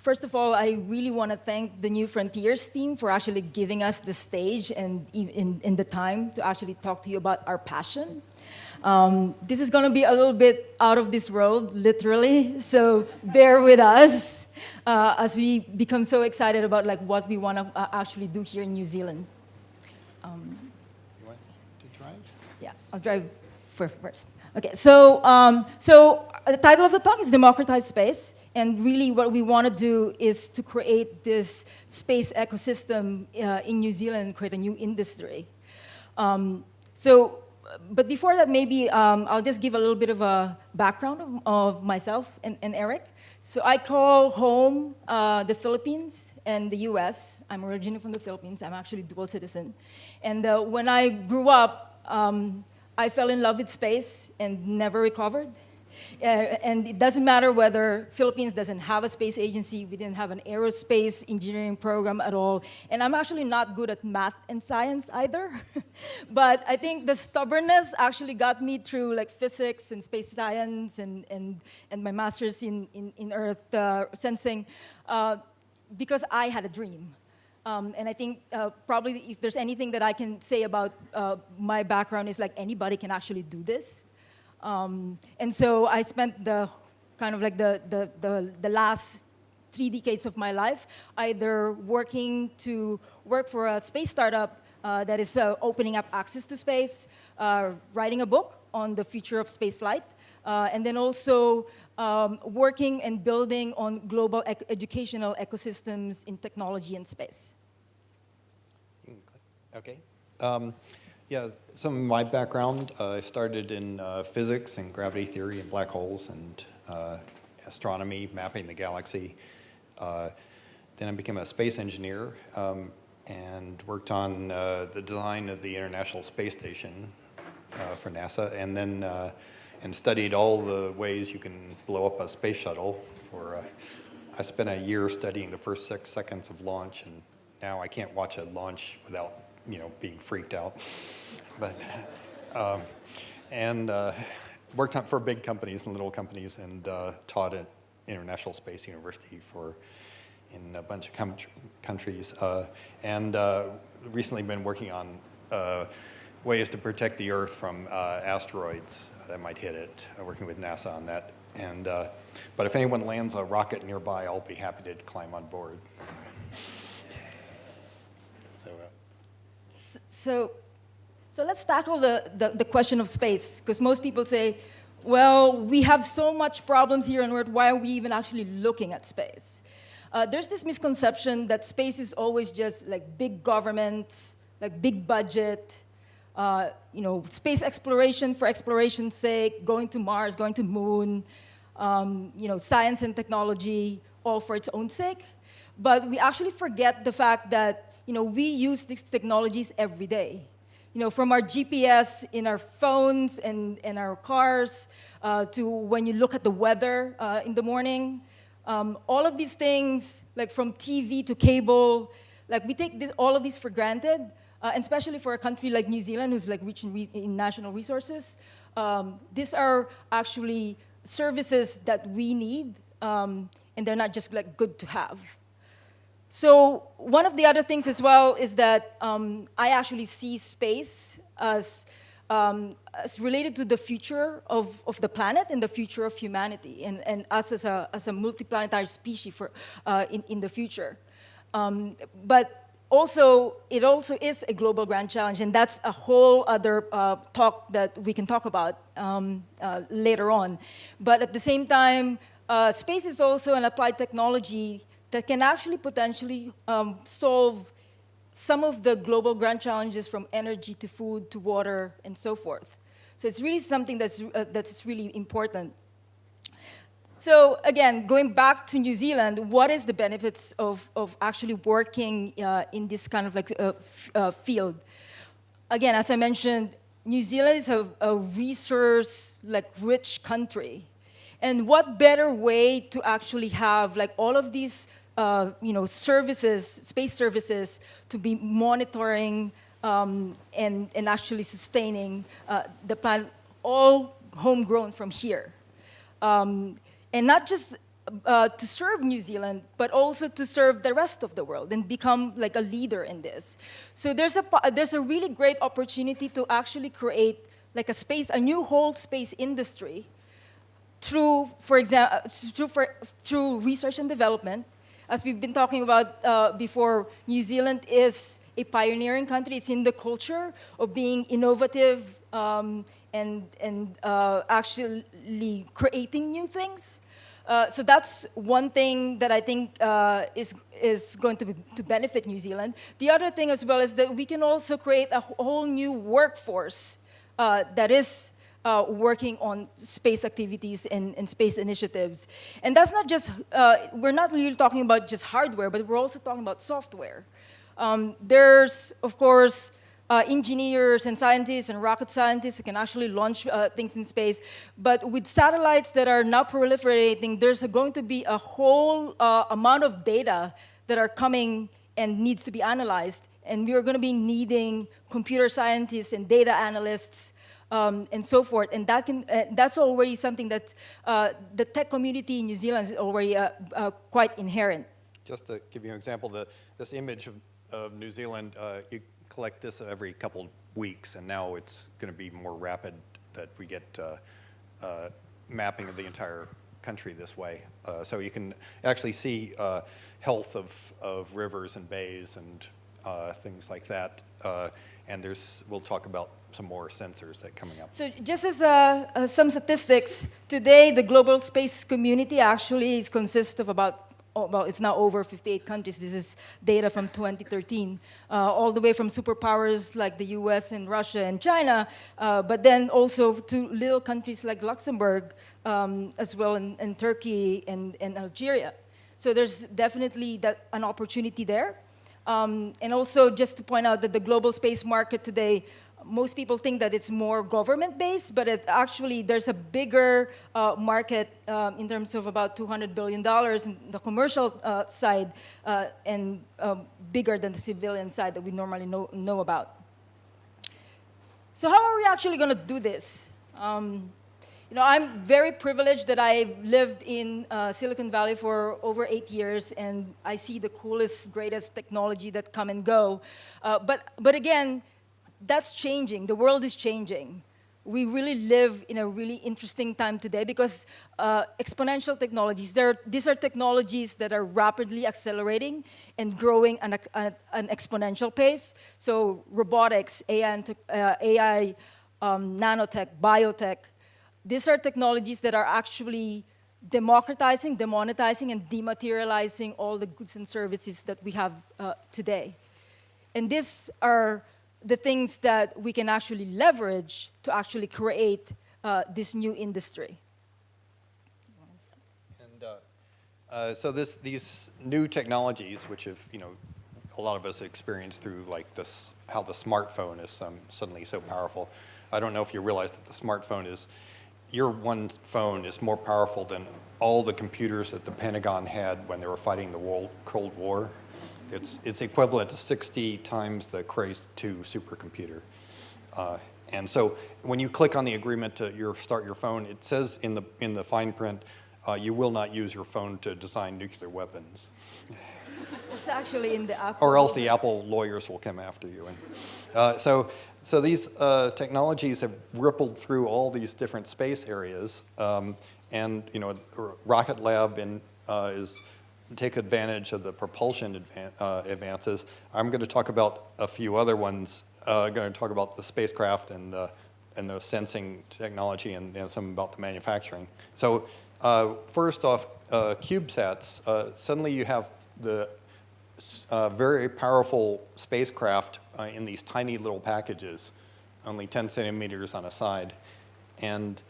first of all, I really want to thank the New Frontiers team for actually giving us the stage and in, in the time to actually talk to you about our passion. Um, this is going to be a little bit out of this world, literally, so bear with us uh, as we become so excited about like what we want to uh, actually do here in New Zealand. Um, you want to drive? Yeah, I'll drive for first. Okay, so, um, so the title of the talk is Democratize Space. And really what we want to do is to create this space ecosystem uh, in New Zealand and create a new industry. Um, so, but before that, maybe um, I'll just give a little bit of a background of, of myself and, and, Eric. So I call home uh, the Philippines and the US. I'm originally from the Philippines. I'm actually dual citizen. And uh, when I grew up, um, I fell in love with space and never recovered. Uh, and it doesn't matter whether Philippines doesn't have a space agency, we didn't have an aerospace engineering program at all, and I'm actually not good at math and science either. but I think the stubbornness actually got me through like physics and space science and, and, and my master's in, in, in earth uh, sensing uh, because I had a dream. Um, and I think uh, probably if there's anything that I can say about uh, my background is like anybody can actually do this. Um, and so I spent the kind of like the, the, the, the last three decades of my life either working to work for a space startup uh, that is uh, opening up access to space, uh, writing a book on the future of space flight, uh, and then also um, working and building on global ec educational ecosystems in technology and space. Okay. Um, yeah, some of my background, uh, I started in uh, physics and gravity theory and black holes and uh, astronomy, mapping the galaxy. Uh, then I became a space engineer um, and worked on uh, the design of the International Space Station uh, for NASA and then and studied all the ways you can blow up a space shuttle for I spent a year studying the first six seconds of launch and now I can't watch a launch without you know, being freaked out. But, um, and uh, worked on, for big companies and little companies and uh, taught at International Space University for in a bunch of countries. Uh, and uh, recently been working on uh, ways to protect the Earth from uh, asteroids that might hit it, working with NASA on that. And, but if anyone lands a rocket nearby, I'll be happy to climb on board. So, so let's tackle the, the, the question of space, because most people say, well, we have so much problems here on Earth, why are we even actually looking at space? Uh, there's this misconception that space is always just like big government, like big budget, uh, you know, space exploration for exploration's sake, going to Mars, going to moon, um, you know, science and technology, all for its own sake. But we actually forget the fact that you know, we use these technologies every day. You know, from our GPS in our phones and, and our cars uh, to when you look at the weather uh, in the morning. Um, all of these things, like from TV to cable, like we take this, all of these for granted, uh, and especially for a country like New Zealand who's like rich in, re in national resources. Um, these are actually services that we need, um, and they're not just like good to have. So one of the other things as well is that um, I actually see space as, um, as related to the future of, of the planet and the future of humanity and, and us as a, as a multiplanetary species for, uh, in, in the future. Um, but also, it also is a global grand challenge, and that's a whole other uh, talk that we can talk about um, uh, later on. But at the same time, uh, space is also an applied technology that can actually potentially um, solve some of the global grand challenges from energy to food to water and so forth. So it's really something that's, uh, that's really important. So again, going back to New Zealand, what is the benefits of, of actually working uh, in this kind of like uh, uh, field? Again, as I mentioned, New Zealand is a, a resource like rich country. And what better way to actually have like all of these uh, you know, services, space services to be monitoring um, and, and actually sustaining uh, the planet, all homegrown from here. Um, and not just uh, to serve New Zealand, but also to serve the rest of the world and become like a leader in this. So there's a, there's a really great opportunity to actually create like a space, a new whole space industry through, for example, through, for, through research and development. As we've been talking about uh, before, New Zealand is a pioneering country. It's in the culture of being innovative um, and, and uh, actually creating new things. Uh, so that's one thing that I think uh, is, is going to, be, to benefit New Zealand. The other thing as well is that we can also create a whole new workforce uh, that is uh, working on space activities and, and, space initiatives. And that's not just, uh, we're not really talking about just hardware, but we're also talking about software. Um, there's, of course, uh, engineers and scientists and rocket scientists that can actually launch uh, things in space. But with satellites that are now proliferating, there's going to be a whole uh, amount of data that are coming and needs to be analyzed. And we are going to be needing computer scientists and data analysts um, and so forth. And that can, uh, that's already something that uh, the tech community in New Zealand is already uh, uh quite inherent. Just to give you an example, the, this image of, of New Zealand, uh, you collect this every couple weeks, and now it's going to be more rapid that we get uh, mapping of the entire country this way. so you can actually see health of, of rivers and bays and things like that. And there's, we'll talk about some more sensors that coming up. So just as uh, uh, some statistics, today the global space community actually is consists of about, oh, well, it's now over 58 countries. This is data from 2013, uh, all the way from superpowers like the US and Russia and China, uh, but then also to little countries like Luxembourg, um, as well, and, Turkey and, and Algeria. So there's definitely that, an opportunity there. Um, and also just to point out that the global space market today most people think that it's more government-based, but it actually there's a bigger uh, market um, in terms of about 200 billion dollars in the commercial uh, side, uh, and um, bigger than the civilian side that we normally know know about. So how are we actually going to do this? Um, you know, I'm very privileged that I've lived in uh, Silicon Valley for over eight years, and I see the coolest, greatest technology that come and go. Uh, but but again that's changing. The world is changing. We really live in a really interesting time today because uh, exponential technologies, these are technologies that are rapidly accelerating and growing at an exponential pace. So robotics, AI, uh, AI um, nanotech, biotech, these are technologies that are actually democratizing, demonetizing, and dematerializing all the goods and services that we have uh, today. And these are the things that we can actually leverage to actually create uh, this new industry. And uh, uh, so this, these new technologies, which have, you know, a lot of us experienced through like this, how the smartphone is um, suddenly so powerful. I don't know if you realize that the smartphone is, your one phone is more powerful than all the computers that the Pentagon had when they were fighting the World Cold War. It's, it's equivalent to 60 times the Cray 2 supercomputer. Uh, and so when you click on the agreement to your, start your phone, it says in the, in the fine print, uh, you will not use your phone to design nuclear weapons. It's actually in the Apple. Or else the Apple lawyers will come after you. And, uh, so, so these uh, technologies have rippled through all these different space areas. Um, and you know, Rocket Lab in, uh, is take advantage of the propulsion advan uh, advances. I'm going to talk about a few other ones. Uh, I'm going to talk about the spacecraft and the, and the sensing technology and, some about the manufacturing. So uh, first off, uh, CubeSats. Uh, suddenly you have the uh, very powerful spacecraft in these tiny little packages, only 10 centimeters on a side. And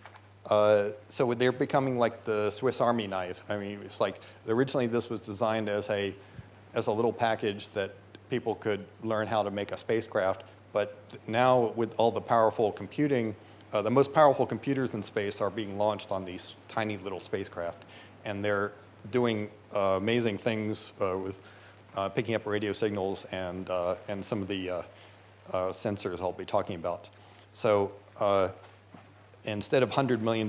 uh, so they're becoming like the Swiss Army knife. I mean, it's like originally this was designed as a as a little package that people could learn how to make a spacecraft. But now with all the powerful computing, uh, the most powerful computers in space are being launched on these tiny little spacecraft, and they're doing uh, amazing things uh, with uh, picking up radio signals and and some of the sensors I'll be talking about. So instead of $100 million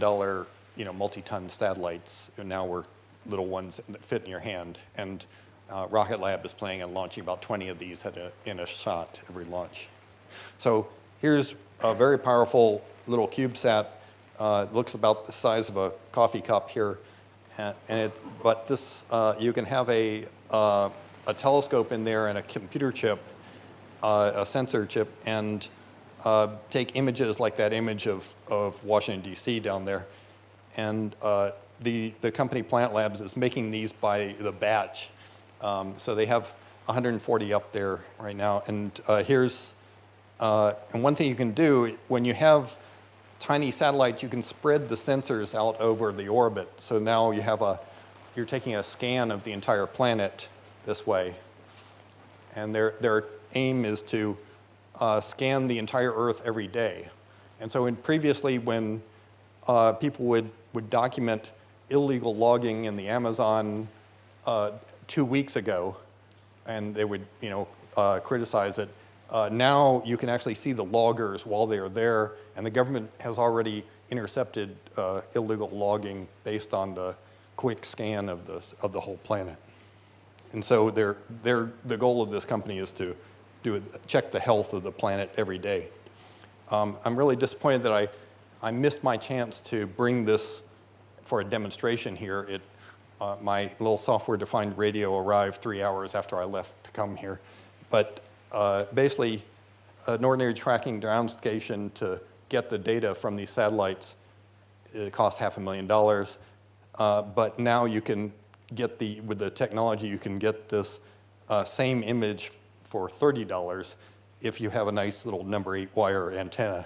you know, multi-ton satellites, now we're little ones that fit in your hand. And uh, Rocket Lab is planning on launching about 20 of these a, in a shot every launch. So here's a very powerful little CubeSat. Uh, it looks about the size of a coffee cup here. And, and it, but this, uh, you can have a, uh, a telescope in there and a computer chip, uh, a sensor chip, and uh, take images like that image of, of Washington, D.C. down there. And uh, the, the company Planet Labs is making these by the batch. Um, so they have 140 up there right now. And uh, here's, uh, and one thing you can do, when you have tiny satellites, you can spread the sensors out over the orbit. So now you have a, you're taking a scan of the entire planet this way. And their, their aim is to uh, scan the entire Earth every day. And so in previously when uh, people would, would document illegal logging in the Amazon uh, two weeks ago, and they would, you know, uh, criticize it. Uh, now you can actually see the loggers while they are there, and the government has already intercepted uh, illegal logging based on the quick scan of the, of the whole planet. And so they're, they're, the goal of this company is to do check the health of the planet every day. Um, I'm really disappointed that I, I missed my chance to bring this for a demonstration here. It, uh, my little software-defined radio arrived three hours after I left to come here. But uh, basically, an ordinary tracking ground station to get the data from these satellites, it costs half a million dollars. Uh, but now you can get the, with the technology, you can get this uh, same image for $30 if you have a nice little number eight wire antenna.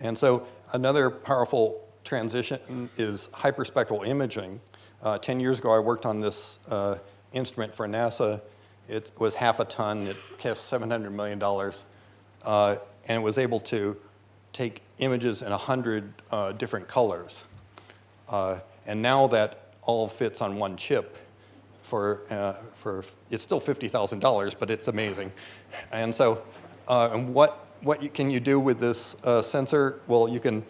And so another powerful transition is hyperspectral imaging. Uh, 10 years ago, I worked on this uh, instrument for NASA. It was half a ton. It cost $700 million. Uh, and it was able to take images in 100 uh, different colors. Uh, and now that all fits on one chip for, uh, for it's still $50,000, but it's amazing. And so, and what, what you, can you do with this sensor? Well, you can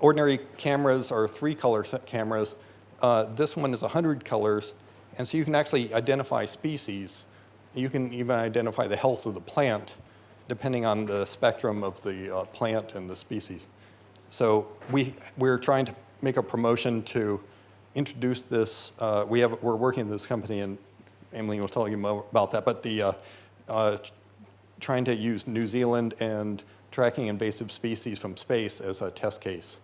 ordinary cameras are three color cameras. Uh, this one is 100 colors, and so you can actually identify species. You can even identify the health of the plant depending on the spectrum of the uh, plant and the species. So we, we're trying to make a promotion to introduce this. Uh, we have, we're working with this company, and Emily will tell you more about that, but the, uh, uh, trying to use New Zealand and tracking invasive species from space as a test case.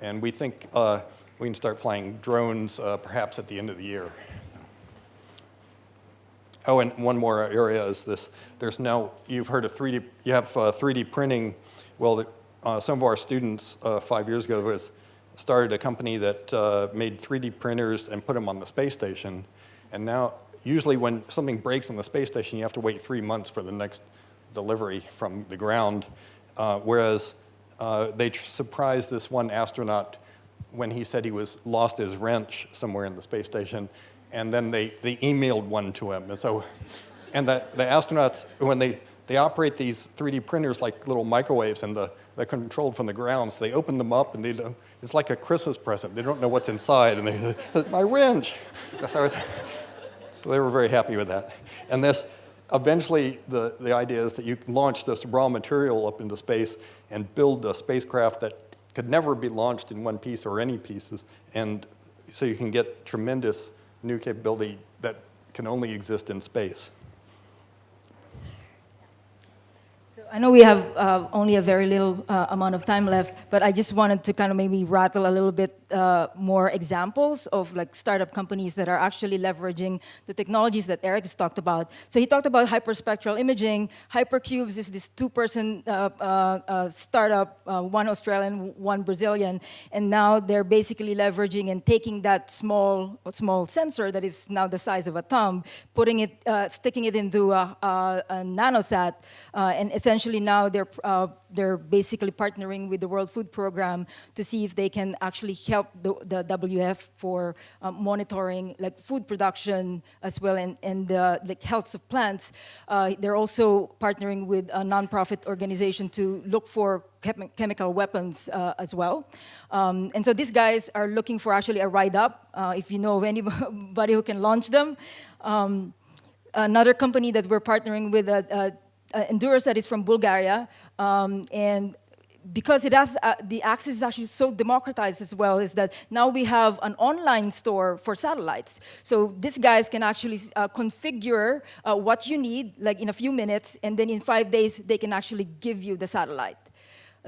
And we think uh, we can start flying drones perhaps at the end of the year. Oh, and one more area is this. There's now, you've heard of 3D, you have uh, 3D printing. Well, uh, some of our students uh, five years ago was started a company that uh, made 3D printers and put them on the space station. And now, usually when something breaks on the space station, you have to wait three months for the next delivery from the ground. Uh, whereas uh, they surprised this one astronaut when he said he was lost his wrench somewhere in the space station, and then they, they emailed one to him. And so, and the, the astronauts, when they, they operate these 3D printers like little microwaves and the, they're controlled from the ground, so they open them up and they do, it's like a Christmas present. They don't know what's inside, and they say, my wrench. so they were very happy with that. And this, eventually the, the idea is that you can launch this raw material up into space and build a spacecraft that could never be launched in one piece or any pieces. And so you can get tremendous new capability that can only exist in space. I know we have uh, only a very little uh, amount of time left, but I just wanted to kind of maybe rattle a little bit uh, more examples of like startup companies that are actually leveraging the technologies that Eric has talked about. So he talked about hyperspectral imaging. Hypercubes is this two-person uh, uh, uh, startup, one Australian, one Brazilian, and now they're basically leveraging and taking that small, small sensor that is now the size of a thumb, putting it, sticking it into a, a, a nanosat, and essentially essentially now they're, uh, they're basically partnering with the World Food Program to see if they can actually help the, the WF for um, monitoring like food production as well and, and uh, the health of plants. Uh, they're also partnering with a nonprofit organization to look for chem- chemical weapons uh, as well. Um, and so these guys are looking for actually a ride up, uh, if you know of anybody who can launch them. Um, another company that we're partnering with, uh, uh, uh, that is from Bulgaria, um, and because it has uh, the access is actually so democratized as well is that now we have an online store for satellites. So these guys can actually uh, configure uh, what you need like in a few minutes and then in five days they can actually give you the satellite.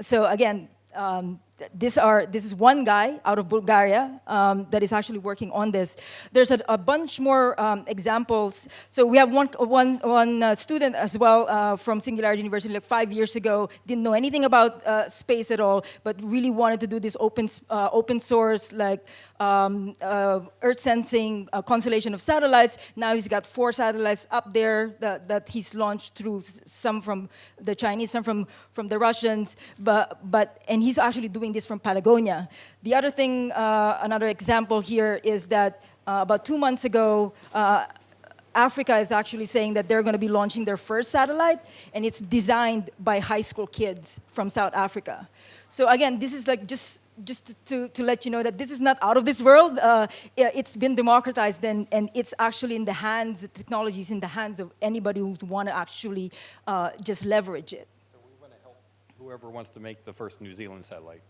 So again um, this, are, this is one guy out of Bulgaria um, that is actually working on this. There's a, a bunch more um, examples. So we have one, one, one uh, student as well uh, from Singularity University like five years ago, didn't know anything about uh, space at all, but really wanted to do this open, uh, open source like um, uh, Earth sensing constellation of satellites. Now he's got four satellites up there that, that he's launched through some from the Chinese, some from, from the Russians, but, but, and he's actually doing this from Patagonia. The other thing, uh, another example here is that uh, about two months ago, uh, Africa is actually saying that they're going to be launching their first satellite, and it's designed by high school kids from South Africa. So again, this is like just just to, to let you know that this is not out of this world. Uh, it's been democratized and, and it's actually in the hands, the technology is in the hands of anybody who want to actually uh, just leverage it. So we want to help whoever wants to make the first New Zealand satellite.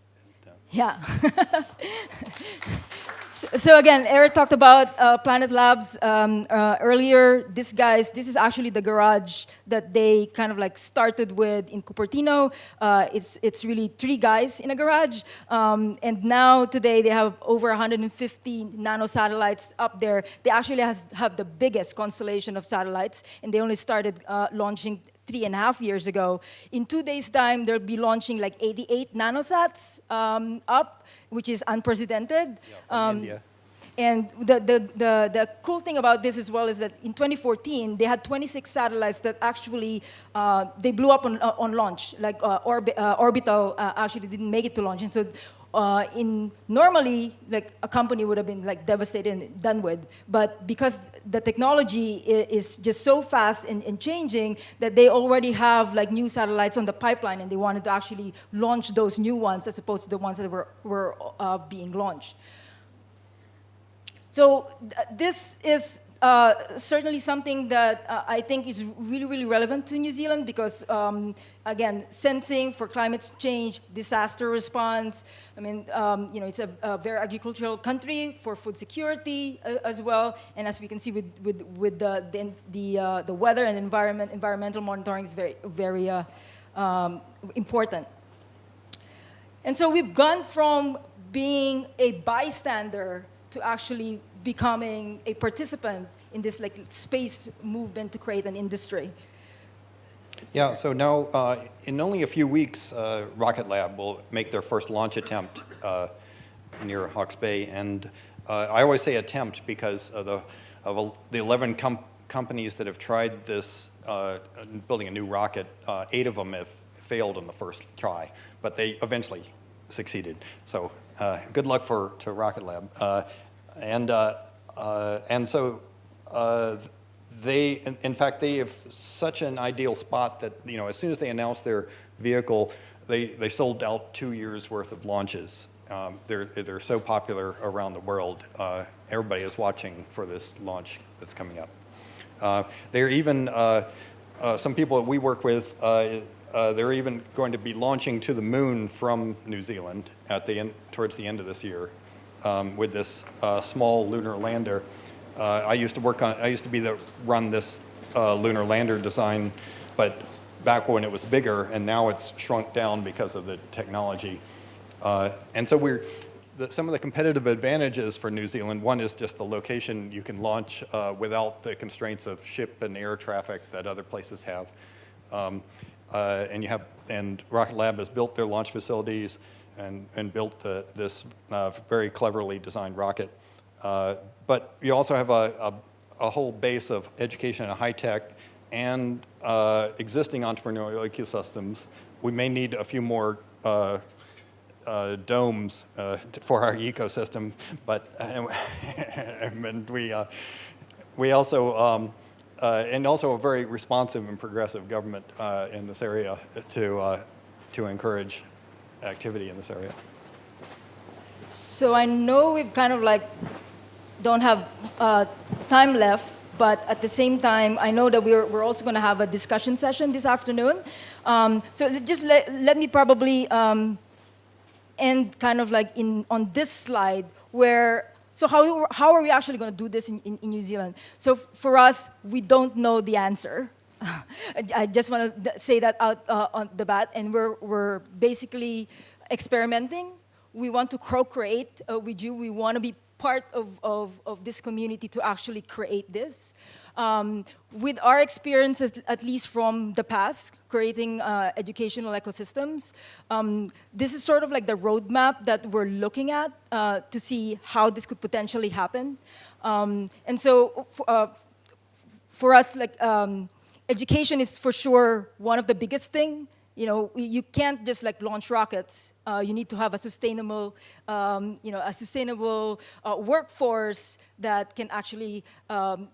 Yeah. so, again, Eric talked about uh, Planet Labs um, uh, earlier. This guys, this is actually the garage that they kind of like started with in Cupertino. Uh, it's it's really three guys in a garage, um, and now today they have over 150 nano satellites up there. They actually has, have the biggest constellation of satellites, and they only started uh, launching three and a half years ago. In two days' time, they'll be launching like 88 nanosats um, up, which is unprecedented. Yeah, um, India. And the, the, the, the, cool thing about this as well is that in 2014, they had 26 satellites that actually, uh, they blew up on, uh, on launch, like uh, orbi uh, orbital uh, actually didn't make it to launch. And so uh, in normally like a company would have been like devastated and done with but because the technology is just so fast and, and, changing that they already have like new satellites on the pipeline and they wanted to actually launch those new ones as opposed to the ones that were, were uh, being launched. So th this is uh, certainly something that uh, I think is really, really relevant to New Zealand because, um, again, sensing for climate change, disaster response. I mean, um, you know, it's a, a, very agricultural country for food security uh, as well. And as we can see with, with, with the, the, the, uh, the weather and environment, environmental monitoring is very, very uh, um, important. And so we've gone from being a bystander to actually becoming a participant in this like space movement to create an industry. Yeah, so now uh, in only a few weeks, uh, Rocket Lab will make their first launch attempt uh, near Hawke's Bay. And uh, I always say attempt because of the, of the 11 com companies that have tried this, uh, building a new rocket, uh, eight of them have failed on the first try, but they eventually succeeded. So good luck for to Rocket Lab. And, uh, uh, and so uh, they, in, in, fact, they have such an ideal spot that, you know, as soon as they announced their vehicle, they, they sold out two years worth of launches. Um, they're, they're so popular around the world. Uh, everybody is watching for this launch that's coming up. Uh, they're even, uh, some people that we work with, they're even going to be launching to the moon from New Zealand at the end, towards the end of this year um, with this uh, small lunar lander. Uh, I used to work on, I used to be the run this uh, lunar lander design, but back when it was bigger, and now it's shrunk down because of the technology. Uh, and so we're, the, some of the competitive advantages for New Zealand, one is just the location you can launch uh, without the constraints of ship and air traffic that other places have. Um, uh, and you have, and Rocket Lab has built their launch facilities and, and built the, this uh, very cleverly designed rocket. Uh, but you also have a, a, a, whole base of education and high tech and uh, existing entrepreneurial ecosystems. We may need a few more uh, uh, domes uh, for our ecosystem, but and we, we also, um, and also a very responsive and progressive government in this area to, to encourage activity in this area. So I know we've kind of like don't have uh, time left, but at the same time, I know that we're, we're also going to have a discussion session this afternoon. Um, so just let, let me probably um, end kind of like in on this slide where so how, how are we actually going to do this in, in, in New Zealand? So for us, we don't know the answer. I, just want to say that out uh, on the bat, and we're, we're basically experimenting. We want to co-create uh, with you. We want to be part of, of, of this community to actually create this. Um, with our experiences, at least from the past, creating uh, educational ecosystems, um, this is sort of like the roadmap that we're looking at uh, to see how this could potentially happen. Um, and so, uh, for us, like um, education is for sure one of the biggest thing. You know, you can't just like launch rockets. Uh, you need to have a sustainable, um, you know, a sustainable uh, workforce that can actually um,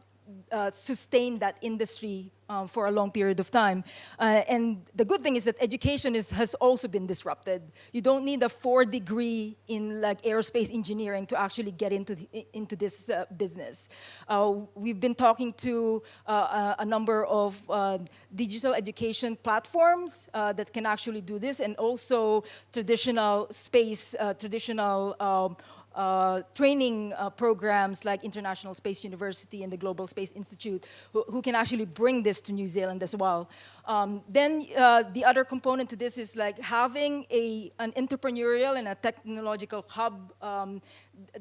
uh, sustain that industry um, for a long period of time. Uh, and the good thing is that education is, has also been disrupted. You don't need a four degree in like aerospace engineering to actually get into, the, into this uh, business. Uh, we've been talking to uh, a number of digital education platforms that can actually do this and also traditional space, traditional um, uh, training uh, programs like International Space University and the Global Space Institute who, who can actually bring this to New Zealand as well. Um, then uh, the other component to this is like having a, an entrepreneurial and a technological hub um,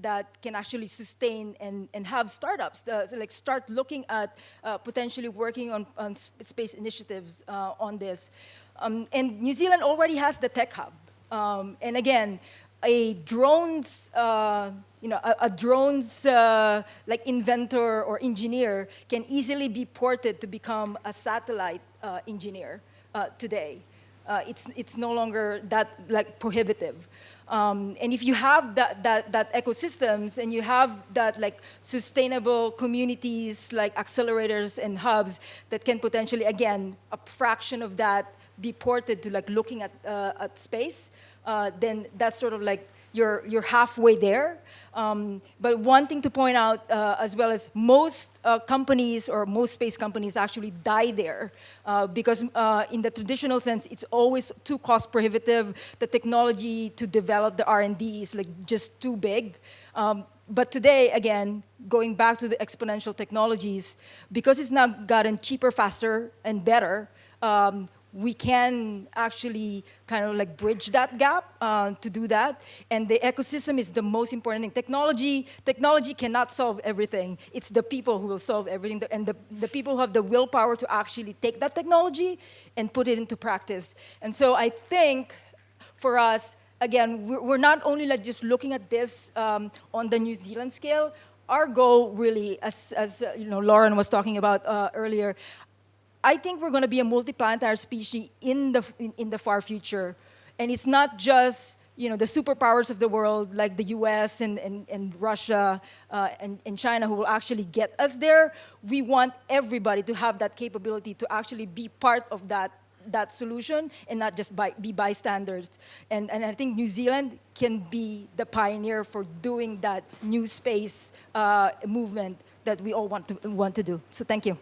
that can actually sustain and, and have startups, uh, so like start looking at uh, potentially working on, on space initiatives uh, on this. Um, and New Zealand already has the tech hub. Um, and again, a drones, uh, you know, a, a drones uh, like inventor or engineer can easily be ported to become a satellite uh, engineer uh, today. Uh, it's, it's no longer that like prohibitive. Um, and if you have that, that, that ecosystems and you have that like sustainable communities like accelerators and hubs that can potentially, again, a fraction of that be ported to like looking at, uh, at space, uh, then that's sort of like you're, you're halfway there. Um, but one thing to point out uh, as well as most uh, companies or most space companies actually die there uh, because uh, in the traditional sense, it's always too cost prohibitive. The technology to develop the R&D is like just too big. Um, but today, again, going back to the exponential technologies, because it's now gotten cheaper, faster, and better, um, we can actually kind of like bridge that gap uh, to do that. And the ecosystem is the most important thing. Technology, technology cannot solve everything. It's the people who will solve everything. And the, the people who have the willpower to actually take that technology and put it into practice. And so I think for us, again, we're, not only like just looking at this um, on the New Zealand scale, our goal really, as, as uh, you know, Lauren was talking about uh, earlier, I think we're going to be a multiplanetary species in the, in, in, the far future. And it's not just you know, the superpowers of the world like the US and, and, and Russia uh, and, and China who will actually get us there. We want everybody to have that capability to actually be part of that, that solution and not just by, be bystanders. And, and I think New Zealand can be the pioneer for doing that new space uh, movement that we all want to, want to do. So thank you.